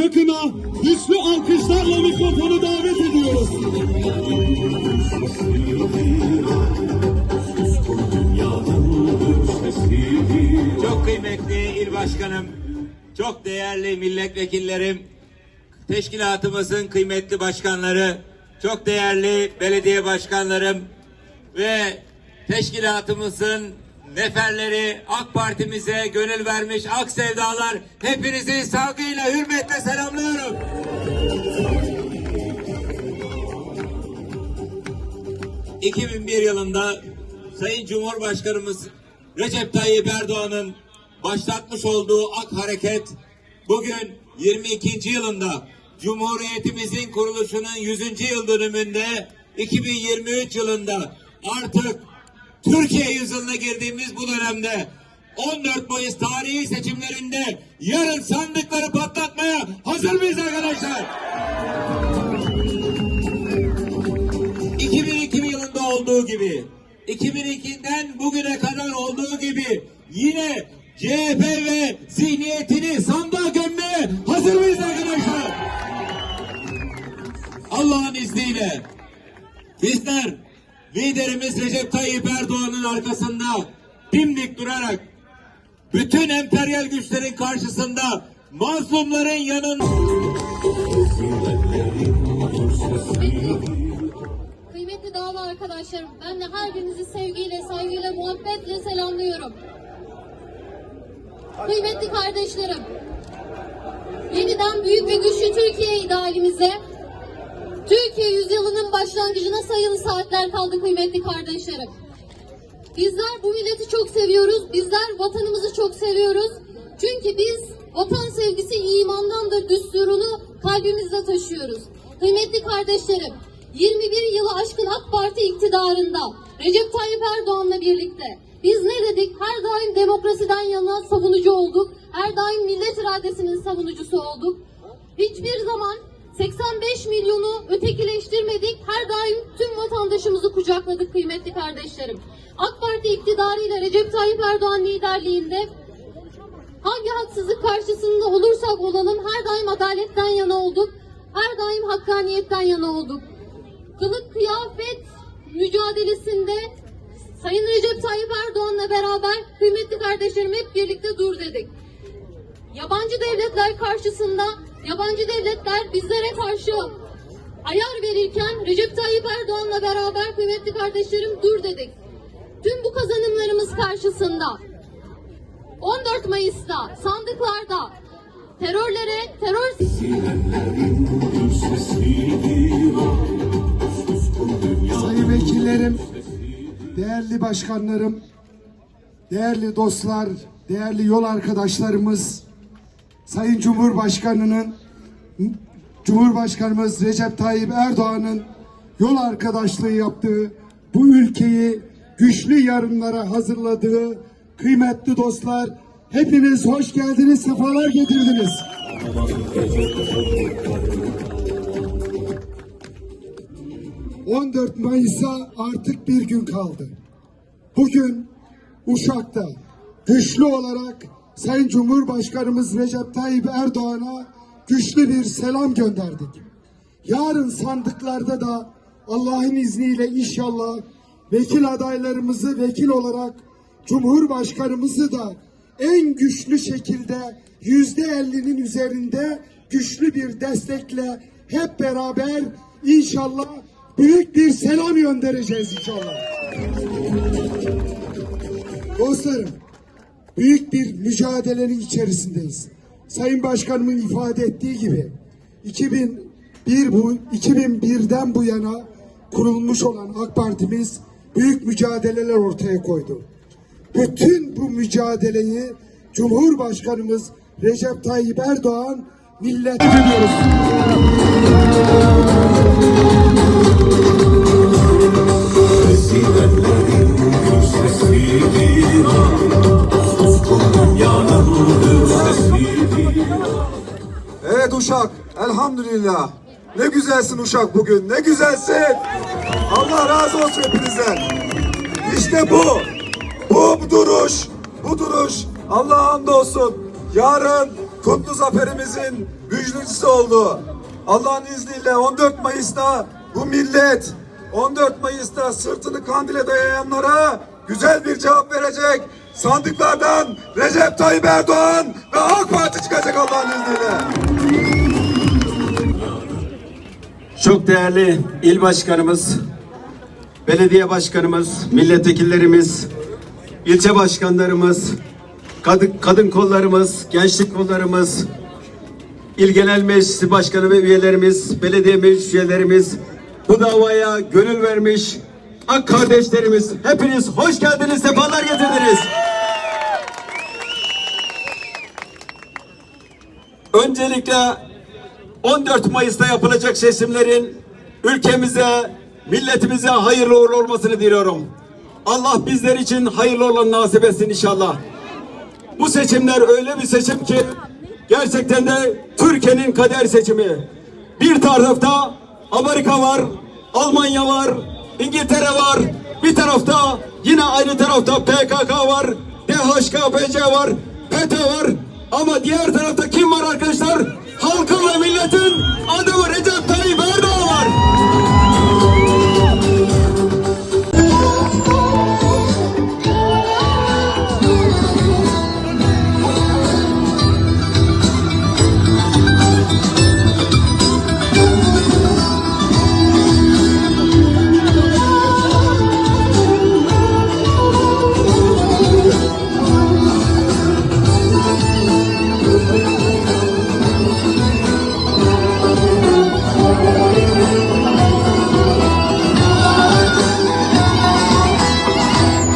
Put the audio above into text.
Çakın'a güçlü alkışlarla mikrofonu davet ediyoruz. Çok kıymetli il başkanım, çok değerli milletvekillerim, teşkilatımızın kıymetli başkanları, çok değerli belediye başkanlarım ve teşkilatımızın neferleri, AK Partimize gönül vermiş ak sevdalar hepinizi saygıyla, hürmetle selamlıyorum. ...2001 yılında Sayın Cumhurbaşkanımız Recep Tayyip Erdoğan'ın başlatmış olduğu AK Hareket... ...bugün 22. yılında Cumhuriyetimizin kuruluşunun 100. yıl dönümünde... ...2023 yılında artık Türkiye yüzyılına girdiğimiz bu dönemde 14 Mayıs tarihi seçimlerinde yarın sandıkları patlatmaya hazır mıyız arkadaşlar? 2002 yılında olduğu gibi 2002'den bugüne kadar olduğu gibi yine CHP ve zihniyetini sandığa gömmeye hazır mıyız arkadaşlar? Allah'ın izniyle bizler liderimiz Recep Tayyip Erdoğan'ın arkasında dimdik durarak bütün emperyal güçlerin karşısında mazlumların yanında Kıymetli dava arkadaşlarım, ben de her birinizi sevgiyle, saygıyla, muhabbetle selamlıyorum. Kıymetli kardeşlerim, yeniden büyük ve güçlü Türkiye idealimize, Türkiye yüzyılının başlangıcına sayılı saatler kaldı kıymetli kardeşlerim. Bizler bu milleti çok seviyoruz, bizler vatanımızı çok seviyoruz. Çünkü biz vatan sevgisi imandandır düsturunu kalbimizde taşıyoruz. Kıymetli kardeşlerim, 21 yılı aşkın AK Parti iktidarında Recep Tayyip Erdoğan'la birlikte biz ne dedik? Her daim demokrasiden yana savunucu olduk. Her daim millet iradesinin savunucusu olduk. Hiçbir zaman 85 milyonu ötekileştirmedik. Her daim tüm vatandaşımızı kucakladık kıymetli kardeşlerim. AK Parti iktidarıyla Recep Tayyip Erdoğan liderliğinde hangi haksızlık karşısında olursak olalım her daim adaletten yana olduk. Her daim hakkaniyetten yana olduk. Kılık kıyafet mücadelesinde Sayın Recep Tayyip Erdoğan'la beraber kıymetli kardeşlerim hep birlikte dur dedik. Yabancı devletler karşısında yabancı devletler bizlere karşı ayar verirken Recep Tayyip Erdoğan'la beraber kıymetli kardeşlerim dur dedik. Tüm bu kazanımlarımız karşısında 14 Mayıs'ta sandıklarda terörlere, terör Sayın vekillerim, değerli başkanlarım, değerli dostlar, değerli yol arkadaşlarımız, Sayın Cumhurbaşkanı'nın, Cumhurbaşkanımız Recep Tayyip Erdoğan'ın yol arkadaşlığı yaptığı, bu ülkeyi güçlü yarınlara hazırladığı kıymetli dostlar, hepiniz hoş geldiniz, sefalar getirdiniz. ...14 Mayıs'a artık bir gün kaldı. Bugün Uşak'ta güçlü olarak Sayın Cumhurbaşkanımız Recep Tayyip Erdoğan'a güçlü bir selam gönderdik. Yarın sandıklarda da Allah'ın izniyle inşallah vekil adaylarımızı vekil olarak Cumhurbaşkanımızı da en güçlü şekilde yüzde ellinin üzerinde güçlü bir destekle hep beraber inşallah büyük bir selam göndereceğiz inşallah. Dostlarım, büyük bir mücadelenin içerisindeyiz. Sayın Başkanımın ifade ettiği gibi 2001 bu 2001'den bu yana kurulmuş olan AK Partimiz büyük mücadeleler ortaya koydu. Bütün bu mücadeleyi Cumhurbaşkanımız Recep Tayyip Erdoğan millet ediyoruz. Evet Uşak, elhamdülillah. Ne güzelsin Uşak bugün, ne güzelsin. Allah razı olsun hepinizden. İşte bu, bu duruş, bu duruş. Allah'a hamdolsun. Yarın kutlu zaferimizin müjdecisi oldu. Allah'ın izniyle 14 Mayıs'ta bu millet 14 Mayıs'ta sırtını kandile dayayanlara güzel bir cevap verecek. Sandıklardan Recep Tayyip Erdoğan ve AK Parti çıkacak Allah'ın izniyle. Çok değerli il başkanımız, belediye başkanımız, milletvekillerimiz, ilçe başkanlarımız, kadın, kadın kollarımız, gençlik kollarımız, il genel meclisi başkanı ve üyelerimiz, belediye meclis üyelerimiz, bu davaya gönül vermiş ak kardeşlerimiz, hepiniz hoş geldiniz, sefalar getirdiniz. Öncelikle 14 Mayıs'ta yapılacak seçimlerin ülkemize, milletimize hayırlı uğurlu olmasını diliyorum. Allah bizler için hayırlı olan nasip etsin inşallah. Bu seçimler öyle bir seçim ki gerçekten de Türkiye'nin kader seçimi. Bir tarafta Amerika var, Almanya var, İngiltere var. Bir tarafta yine aynı tarafta PKK var, DHKPC var, FETÖ var. Ama diğer tarafta kim var arkadaşlar? Halkın ve milletin